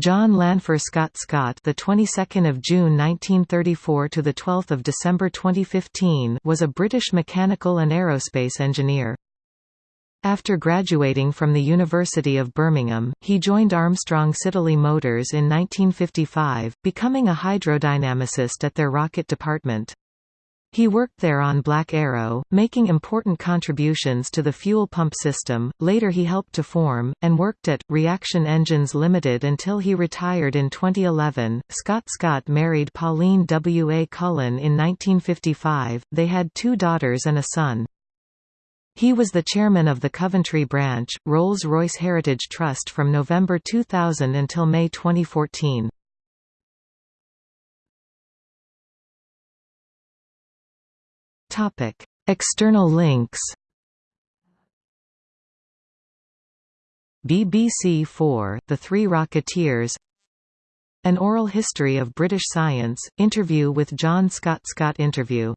John Lanfer Scott Scott, the 22nd of June 1934 to the 12th of December 2015, was a British mechanical and aerospace engineer. After graduating from the University of Birmingham, he joined Armstrong Siddeley Motors in 1955, becoming a hydrodynamicist at their rocket department. He worked there on Black Arrow, making important contributions to the fuel pump system. Later he helped to form, and worked at, Reaction Engines Limited until he retired in 2011. Scott Scott married Pauline W. A. Cullen in 1955, they had two daughters and a son. He was the chairman of the Coventry branch, Rolls-Royce Heritage Trust from November 2000 until May 2014. Topic: External links. BBC 4, The Three Rocketeers An Oral History of British Science, interview with John Scott Scott interview